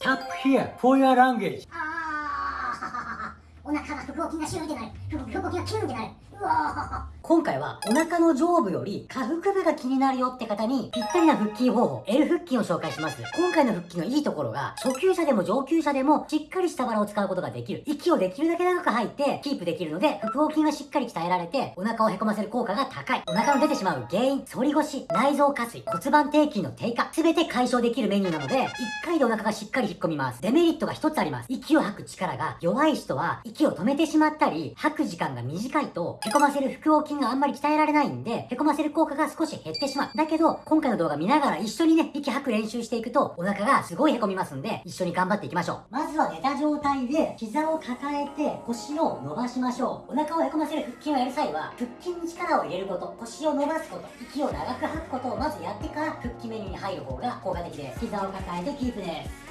Tap here for your language. ああお腹が腹横筋がシューってなる腹横筋がキュンってなるうわ今回はお腹の上部より下腹部が気になるよって方にぴったりな腹筋方法 L 腹筋を紹介します。今回の腹筋のいいところが初級者でも上級者でもしっかり下腹を使うことができる。息をできるだけ長く吐いてキープできるので腹横筋がしっかり鍛えられてお腹をへこませる効果が高い。お腹の出てしまう原因反り腰内臓下垂骨盤底筋の低下全て解消できるメニューなので1回でお腹がしっかり引っ込みます。デメリットが1つあります。息を吐く力が弱い人は息を止めてしまったり吐く時間が短いとへこませる腹横筋があんまり鍛えられないんで、へこませる効果が少し減ってしまう。だけど、今回の動画見ながら一緒にね、息吐く練習していくと、お腹がすごいへこみますんで、一緒に頑張っていきましょう。まずは寝た状態で、膝を抱えて、腰を伸ばしましょう。お腹をへこませる腹筋をやる際は、腹筋に力を入れること、腰を伸ばすこと、息を長く吐くことをまずやってから、腹筋メニューに入る方が効果的です。膝を抱えてキープです。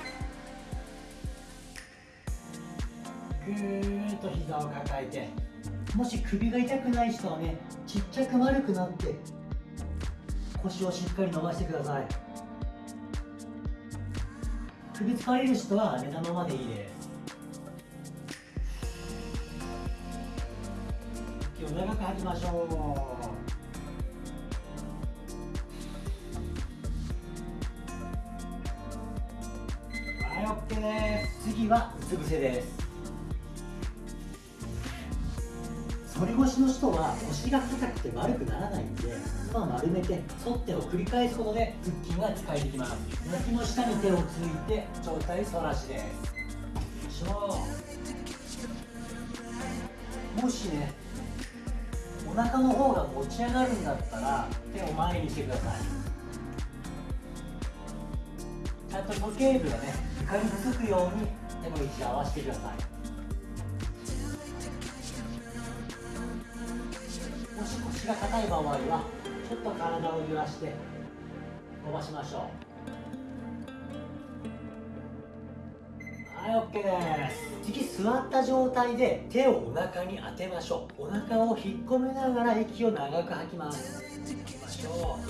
ぐーっと膝を抱えてもし首が痛くない人はねちっちゃく丸くなって腰をしっかり伸ばしてください。首疲れる人は寝たままでいいです。息を長く吐きましょう。はい OK です。次はうつ伏せです。反り腰の人は腰が硬くて丸くならないんでまあ丸めて反ってを繰り返すことで腹筋が使えてきます。脇の下に手をついて上体反らしです。しょうもしねお腹の方が持ち上がるんだったら手を前にしてください。ちゃんと時計部がね床につくように手の位置を合わせてください。腰が硬い場合はちょっと体を揺らして伸ばしましょう。はい OK です。次座った状態で手をお腹に当てましょう。お腹を引っ込めながら息を長く吐きます。いきましょう。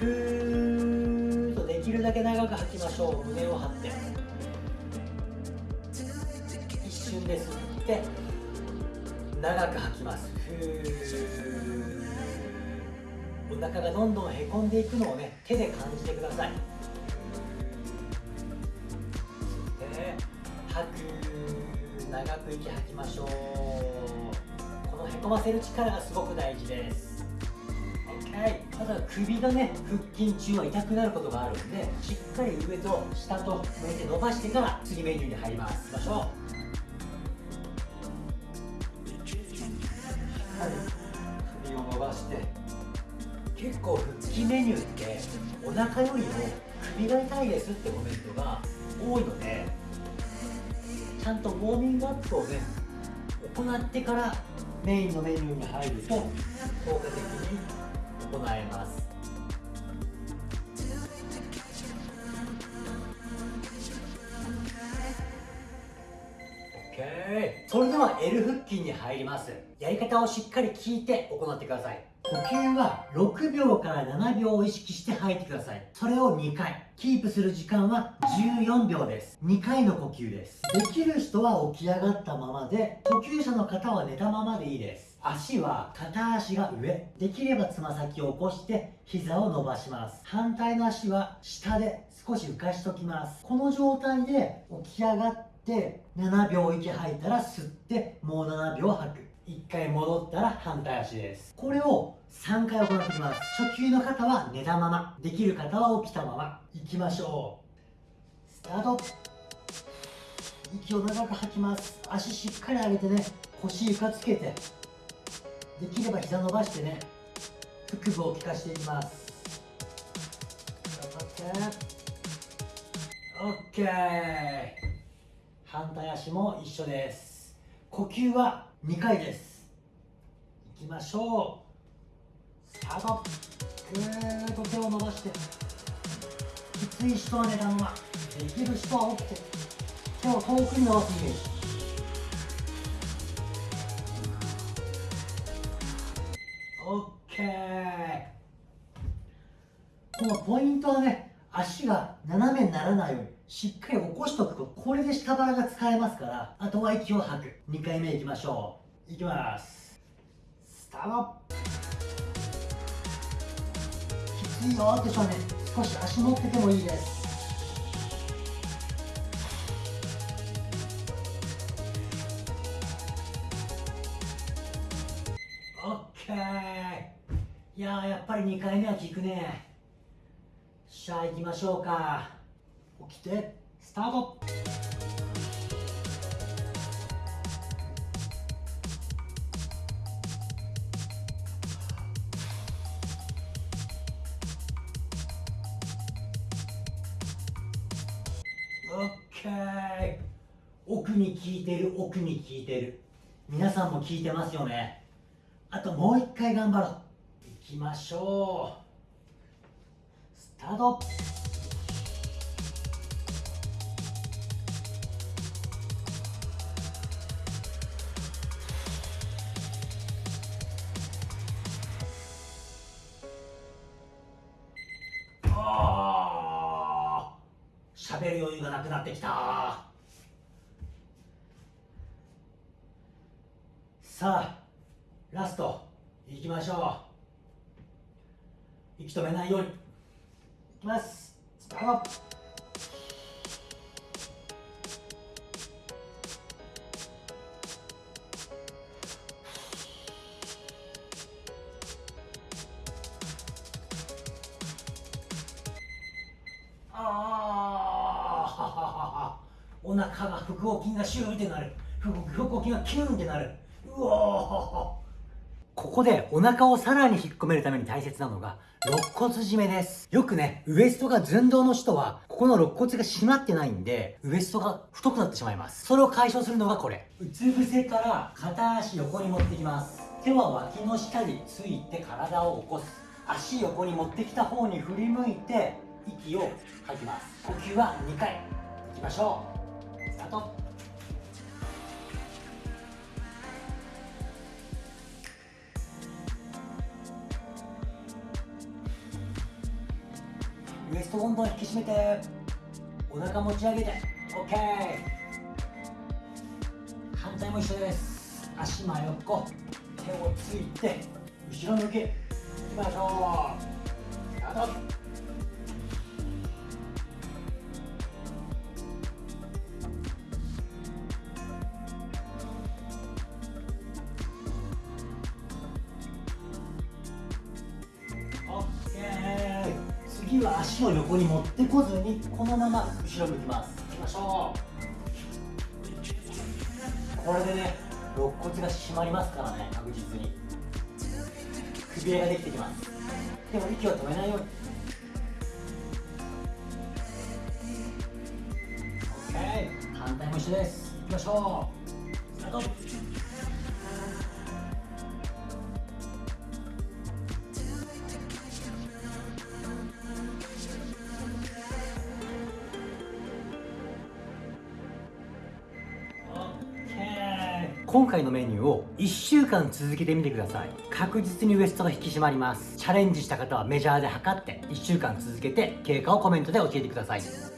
ふーっとできるだけ長く吐きましょう。胸を張って。一瞬で吸って長く吐きます。ふー。お腹がどんどんへこんでいくのをね手で感じてください。で吐く。長く息吐きましょう。このへこませる力がすごく大事です。OK ただ首がね腹筋中は痛くなることがあるんでしっかり上と下と向いて伸ばしてから次メニューに入ります。いきましょう。結構腹筋メニューってお腹よりも首が痛いですってコメントが多いのでちゃんとウォーミングアップをね行ってからメインのメニューに入ると効果的に行えますそれでは L 腹筋に入りますやり方をしっかり聞いて行ってください呼吸は6秒から7秒を意識して吐いてください。それを2回。キープする時間は14秒です。2回の呼吸です。できる人は起き上がったままで呼吸者の方は寝たままでいいです。足は片足が上。できればつま先を起こして膝を伸ばします。反対の足は下で少し浮かしときます。この状態で起き上がって7秒息吐いたら吸ってもう7秒吐く。1回戻ったら反対足です。これを3回行っていきます。初級の方は寝たまま。できる方は起きたまま。いきましょう。スタート。息を長く吐きます。足しっかり上げてね。腰床つけて。できれば膝伸ばしてね。腹部を効かしていきます。頑張って。OK 反対足も一緒です。呼吸は2回です。いきましょう。スタートぐーっと手を伸ばして。きつい人は寝たままできる人は起きて。手を遠くに伸ばすイメージ。オッケー。このポイントはね足が斜めにならないように。しっかり起こしとくとこれで下腹が使えますからあとは息を吐く。2回目いきましょう。いきます。スタート。きついよって少年少し足持っててもいいです。オッケー。いやーやっぱり2回目は効くね。しゃあ行きましょうか。起きてスタート。オッケー。奥に効いてる奥に効いてる。皆さんも効いてますよね。あともう一回頑張ろう。行きましょう。スタート。喋る余裕がなくなってきた。さあラストいきましょう。息止めないように。いきます。スタート。お腹が腹横筋がシューってなる。腹腹横筋がキューンってなる。うおー。ここでお腹をさらに引っ込めるために大切なのが肋骨締めです。よくねウエストが寸胴の人はここの肋骨が締まってないんでウエストが太くなってしまいます。それを解消するのがこれ。うつ伏せから片足横に持ってきます。手は脇の下について体を起こす。足横に持ってきた方に振り向いて息を吐きます。呼吸は2回。いきましょうトウエストどんどん引き締めてお腹持ち上げて OK 反対も一緒です。足真横手をついて後ろ向き。いきましょう。スタート。次は足を横に持ってこずにこのまま後ろ向きます。いきましょう。これでね肋骨が締まりますからね確実に。くびれができてきます。でも息を止めないように。OK 反対も一緒です。いきましょう。スタート。今回のメニューを1週間続けてみてください。確実にウエストが引き締まります。チャレンジした方はメジャーで測って1週間続けて経過をコメントで教えてください。